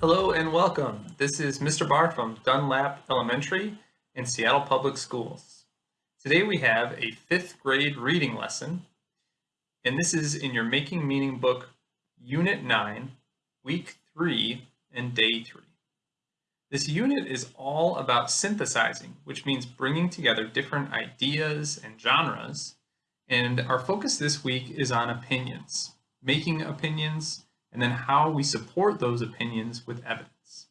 Hello and welcome. This is Mr. Barr from Dunlap Elementary in Seattle Public Schools. Today we have a fifth grade reading lesson, and this is in your Making Meaning book, Unit 9, Week 3, and Day 3. This unit is all about synthesizing, which means bringing together different ideas and genres, and our focus this week is on opinions, making opinions, and then how we support those opinions with evidence.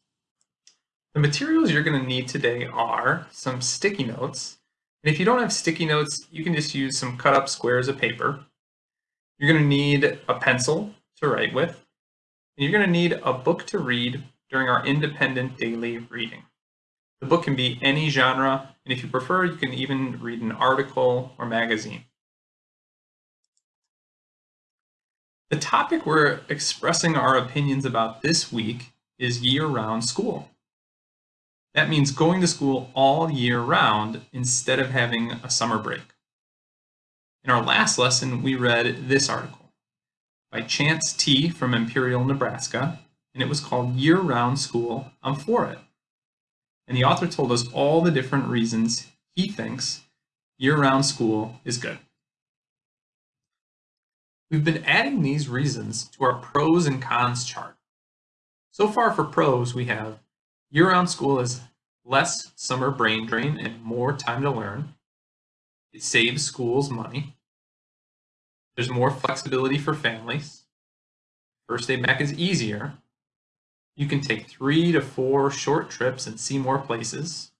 The materials you're going to need today are some sticky notes. And if you don't have sticky notes, you can just use some cut up squares of paper. You're going to need a pencil to write with. And you're going to need a book to read during our independent daily reading. The book can be any genre, and if you prefer, you can even read an article or magazine. The topic we're expressing our opinions about this week is year-round school. That means going to school all year round instead of having a summer break. In our last lesson, we read this article by Chance T. from Imperial, Nebraska, and it was called Year-Round School, I'm For It. And the author told us all the different reasons he thinks year-round school is good. We've been adding these reasons to our pros and cons chart. So far for pros, we have year-round school is less summer brain drain and more time to learn. It saves schools money. There's more flexibility for families. First day back is easier. You can take three to four short trips and see more places.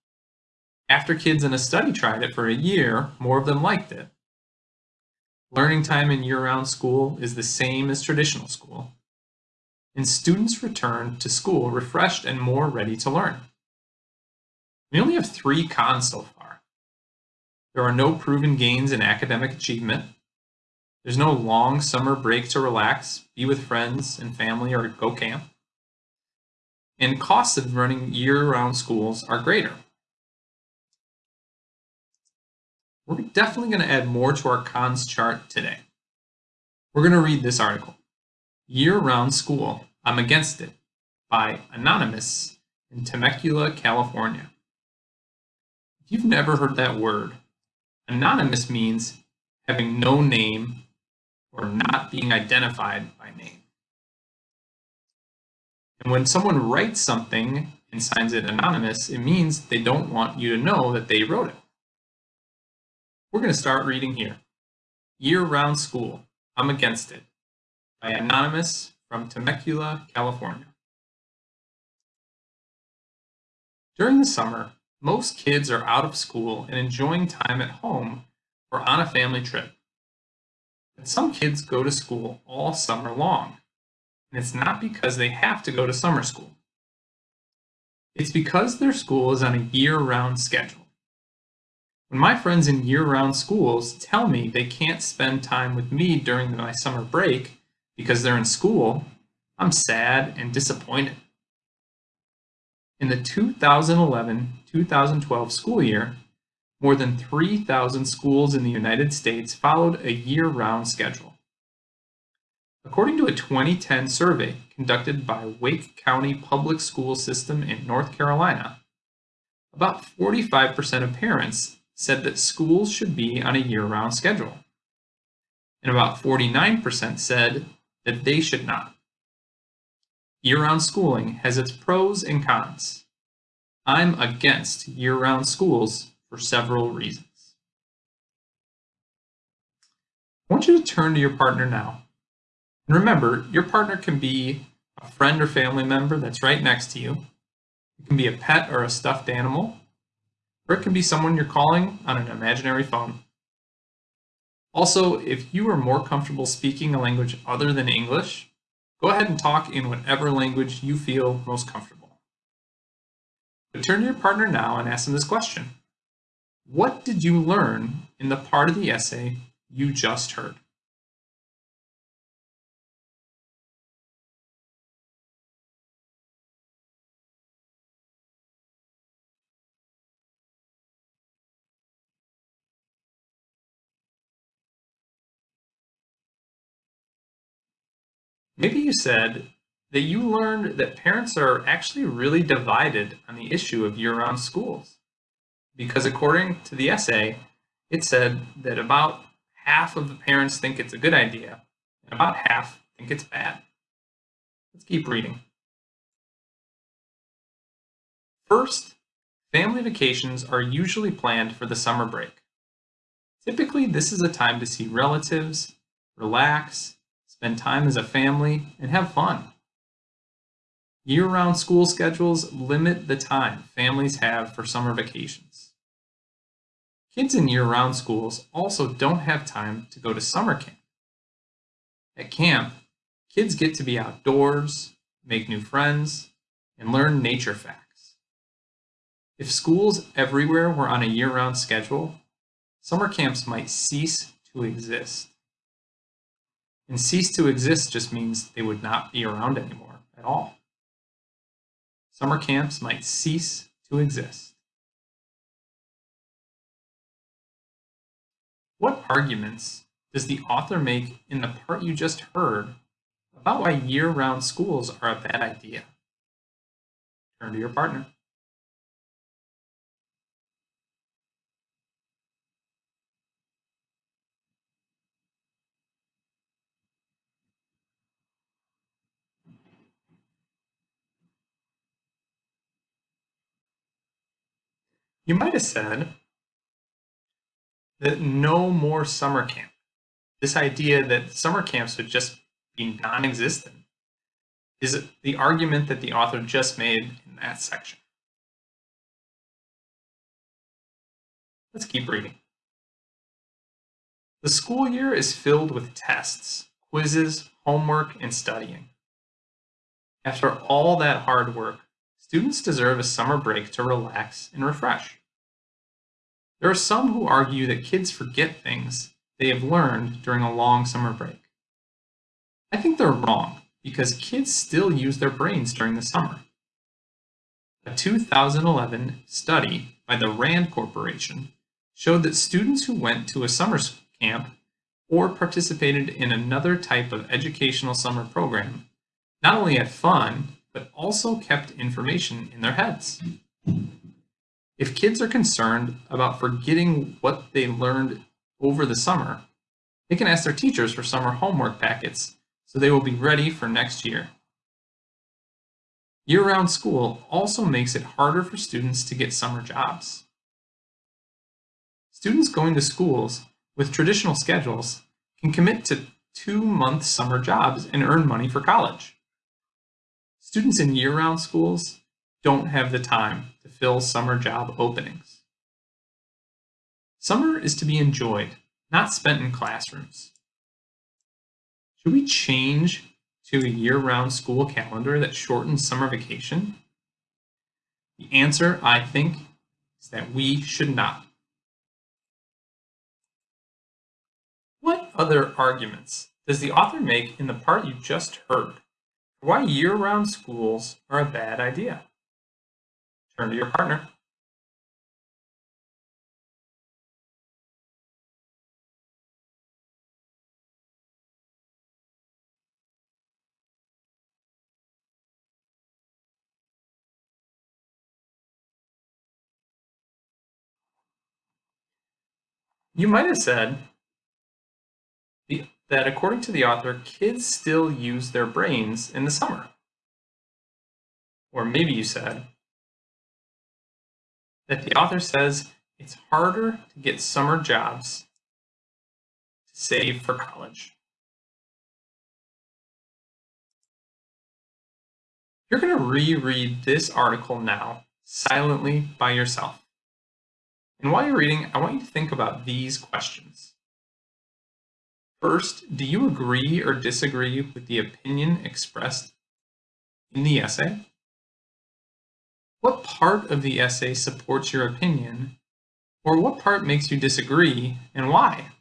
After kids in a study tried it for a year, more of them liked it. Learning time in year-round school is the same as traditional school, and students return to school refreshed and more ready to learn. We only have three cons so far. There are no proven gains in academic achievement. There's no long summer break to relax, be with friends and family, or go camp. And costs of running year-round schools are greater. We're definitely going to add more to our cons chart today. We're going to read this article, Year-Round School, I'm Against It, by Anonymous in Temecula, California. If you've never heard that word, anonymous means having no name or not being identified by name. And when someone writes something and signs it anonymous, it means they don't want you to know that they wrote it. We're going to start reading here. Year-Round School, I'm Against It, by Anonymous from Temecula, California. During the summer, most kids are out of school and enjoying time at home or on a family trip. But some kids go to school all summer long, and it's not because they have to go to summer school. It's because their school is on a year-round schedule. When my friends in year-round schools tell me they can't spend time with me during my summer break because they're in school, I'm sad and disappointed. In the 2011-2012 school year, more than 3,000 schools in the United States followed a year-round schedule. According to a 2010 survey conducted by Wake County Public School System in North Carolina, about 45% of parents said that schools should be on a year-round schedule. And about 49% said that they should not. Year-round schooling has its pros and cons. I'm against year-round schools for several reasons. I want you to turn to your partner now. And remember, your partner can be a friend or family member that's right next to you. It can be a pet or a stuffed animal or it can be someone you're calling on an imaginary phone. Also, if you are more comfortable speaking a language other than English, go ahead and talk in whatever language you feel most comfortable. But turn to your partner now and ask them this question. What did you learn in the part of the essay you just heard? Maybe you said, that you learned that parents are actually really divided on the issue of year-round schools. Because according to the essay, it said that about half of the parents think it's a good idea, and about half think it's bad. Let's keep reading. First, family vacations are usually planned for the summer break. Typically, this is a time to see relatives, relax, spend time as a family, and have fun. Year-round school schedules limit the time families have for summer vacations. Kids in year-round schools also don't have time to go to summer camp. At camp, kids get to be outdoors, make new friends, and learn nature facts. If schools everywhere were on a year-round schedule, summer camps might cease to exist. And cease to exist just means they would not be around anymore at all. Summer camps might cease to exist. What arguments does the author make in the part you just heard about why year-round schools are a bad idea? Turn to your partner. You might have said that no more summer camp. This idea that summer camps would just be non-existent is the argument that the author just made in that section. Let's keep reading. The school year is filled with tests, quizzes, homework, and studying. After all that hard work, students deserve a summer break to relax and refresh. There are some who argue that kids forget things they have learned during a long summer break. I think they're wrong because kids still use their brains during the summer. A 2011 study by the RAND Corporation showed that students who went to a summer camp or participated in another type of educational summer program not only had fun, but also kept information in their heads. If kids are concerned about forgetting what they learned over the summer, they can ask their teachers for summer homework packets so they will be ready for next year. Year-round school also makes it harder for students to get summer jobs. Students going to schools with traditional schedules can commit to two-month summer jobs and earn money for college. Students in year-round schools don't have the time fill summer job openings. Summer is to be enjoyed, not spent in classrooms. Should we change to a year-round school calendar that shortens summer vacation? The answer, I think, is that we should not. What other arguments does the author make in the part you just heard why year-round schools are a bad idea? Turn to your partner. You might have said that according to the author, kids still use their brains in the summer. Or maybe you said that the author says it's harder to get summer jobs to save for college. You're going to reread this article now, silently by yourself. And while you're reading, I want you to think about these questions. First, do you agree or disagree with the opinion expressed in the essay? What part of the essay supports your opinion, or what part makes you disagree, and why?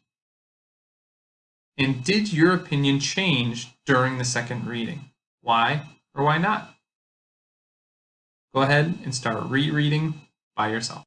And did your opinion change during the second reading? Why or why not? Go ahead and start rereading by yourself.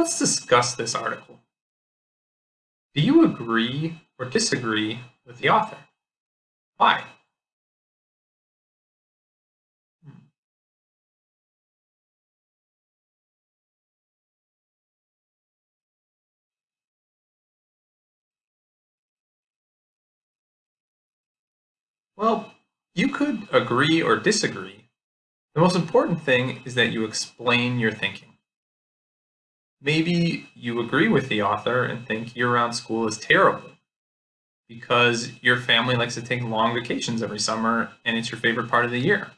Let's discuss this article. Do you agree or disagree with the author? Why? Well, you could agree or disagree. The most important thing is that you explain your thinking. Maybe you agree with the author and think year-round school is terrible because your family likes to take long vacations every summer and it's your favorite part of the year.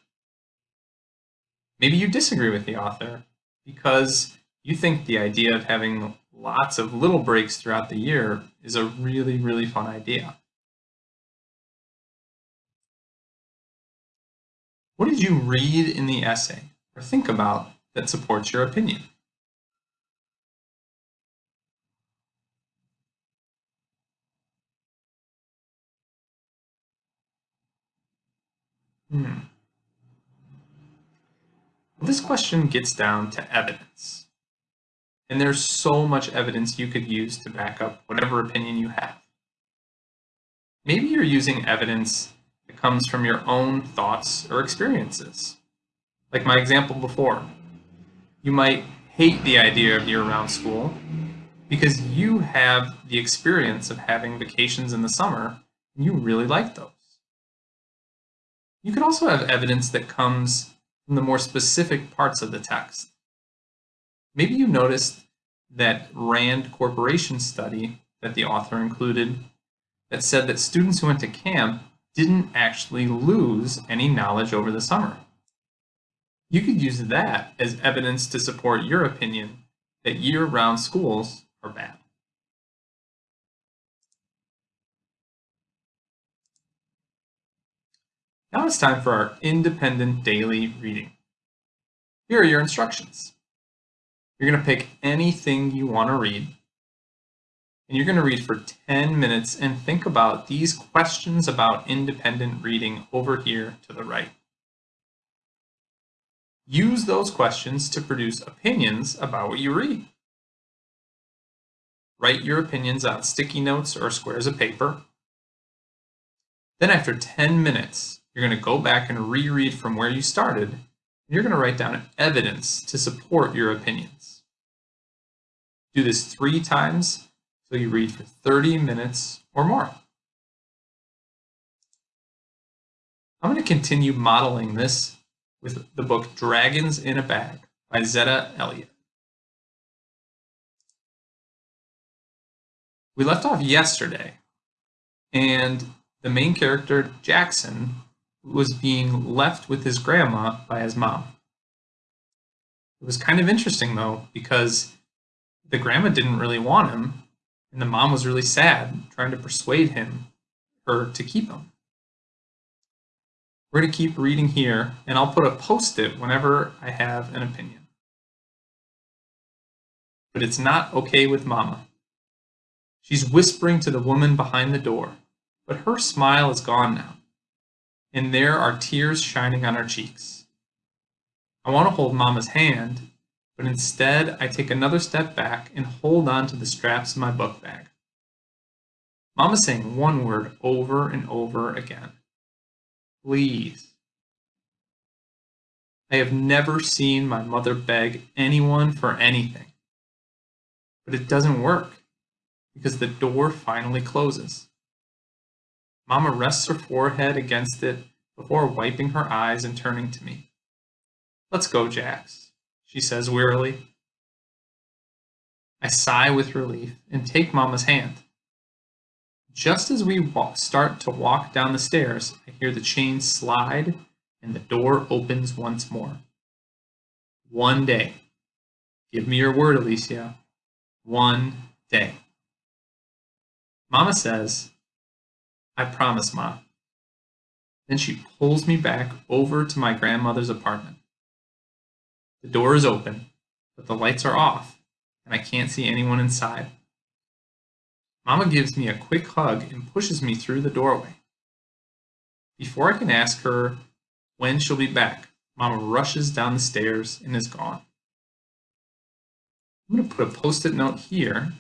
Maybe you disagree with the author because you think the idea of having lots of little breaks throughout the year is a really, really fun idea. What did you read in the essay or think about that supports your opinion? Hmm. Well, this question gets down to evidence. And there's so much evidence you could use to back up whatever opinion you have. Maybe you're using evidence that comes from your own thoughts or experiences. Like my example before. You might hate the idea of year-round school because you have the experience of having vacations in the summer and you really like those. You could also have evidence that comes from the more specific parts of the text. Maybe you noticed that RAND Corporation study that the author included that said that students who went to camp didn't actually lose any knowledge over the summer. You could use that as evidence to support your opinion that year-round schools are bad. Now it's time for our independent daily reading. Here are your instructions. You're going to pick anything you want to read and you're going to read for 10 minutes and think about these questions about independent reading over here to the right. Use those questions to produce opinions about what you read. Write your opinions on sticky notes or squares of paper. Then after 10 minutes, you're going to go back and reread from where you started. And you're going to write down evidence to support your opinions. Do this three times so you read for 30 minutes or more. I'm going to continue modeling this with the book Dragons in a Bag by Zetta Elliott. We left off yesterday, and the main character, Jaxon, was being left with his grandma by his mom. It was kind of interesting, though, because the grandma didn't really want him, and the mom was really sad, trying to persuade him, her to keep him. We're going to keep reading here, and I'll put a post-it whenever I have an opinion. But it's not okay with Mama. She's whispering to the woman behind the door, but her smile is gone now, and there are tears shining on her cheeks. I want to hold Mama's hand, but instead I take another step back and hold on to the straps of my book bag. Mama's saying one word over and over again. Please. I have never seen my mother beg anyone for anything. But it doesn't work because the door finally closes. Mama rests her forehead against it before wiping her eyes and turning to me. Let's go, Jax she says wearily. I sigh with relief and take Mama's hand. Just as we walk, start to walk down the stairs, I hear the chain slide and the door opens once more. One day. Give me your word, Alicia. One day. Mama says, I promise, Ma. Then she pulls me back over to my grandmother's apartment. The door is open, but the lights are off, and I can't see anyone inside. Mama gives me a quick hug and pushes me through the doorway. Before I can ask her when she'll be back, Mama rushes down the stairs and is gone. I'm going to put a post-it note here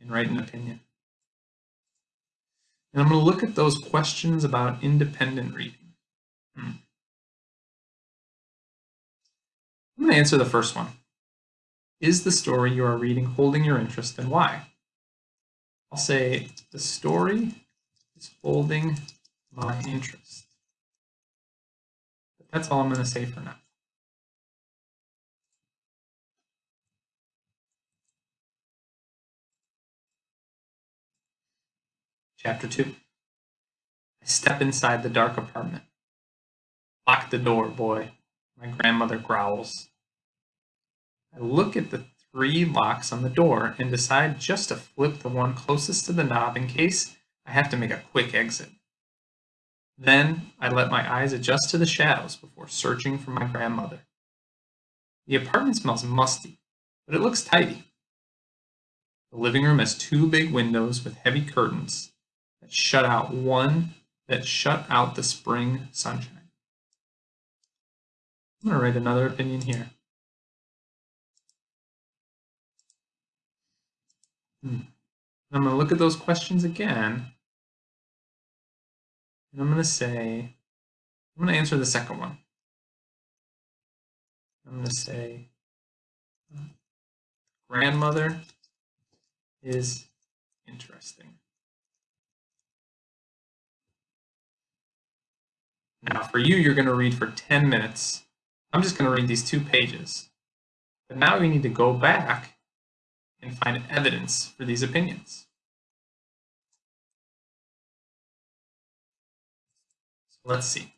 and write an opinion. And I'm going to look at those questions about independent reading. Hmm. I'm going to answer the first one. Is the story you are reading holding your interest and why? I'll say the story is holding my interest. But that's all I'm going to say for now. Chapter 2 I step inside the dark apartment. Lock the door, boy. My grandmother growls. I look at the three locks on the door and decide just to flip the one closest to the knob in case I have to make a quick exit. Then I let my eyes adjust to the shadows before searching for my grandmother. The apartment smells musty, but it looks tidy. The living room has two big windows with heavy curtains that shut out one that shut out the spring sunshine. I'm going to write another opinion here. Hmm. I'm going to look at those questions again. And I'm going to say, I'm going to answer the second one. I'm going to say, grandmother is interesting. Now for you, you're going to read for 10 minutes. I'm just going to read these two pages. But now we need to go back and find evidence for these opinions. So let's see.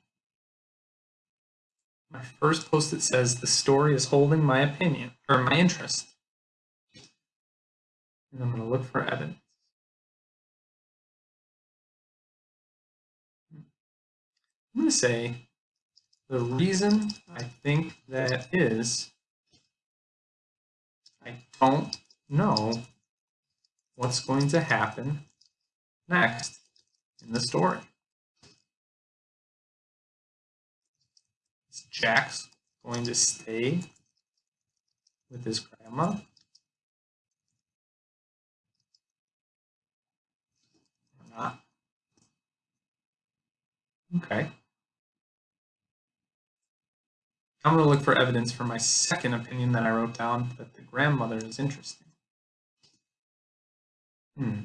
My first post-it says the story is holding my opinion or my interest. And I'm going to look for evidence. I'm going to say the reason I think that is I don't know what's going to happen next in the story. Is Jax going to stay with his grandma? Or not? Okay. I'm going to look for evidence for my second opinion that I wrote down that the grandmother is interesting. Hmm.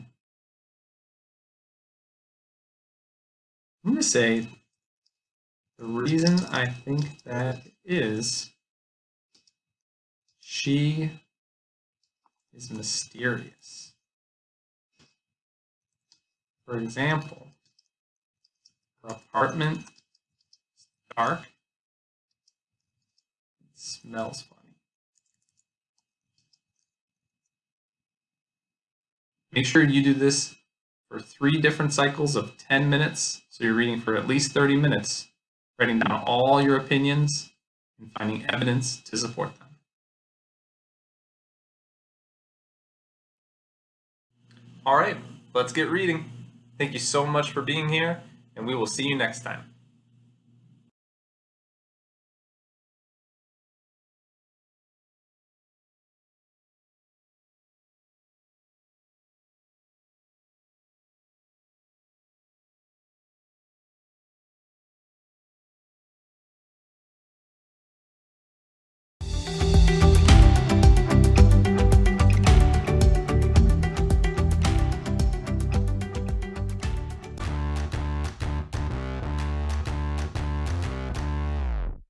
I'm going to say the reason I think that is she is mysterious. For example, her apartment is dark smells funny. Make sure you do this for three different cycles of 10 minutes. So you're reading for at least 30 minutes, writing down all your opinions and finding evidence to support them. All right, let's get reading. Thank you so much for being here, and we will see you next time.